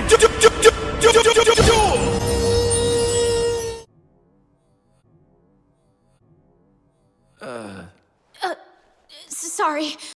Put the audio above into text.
to do, do, do, do, do, do, do, do. Sorry,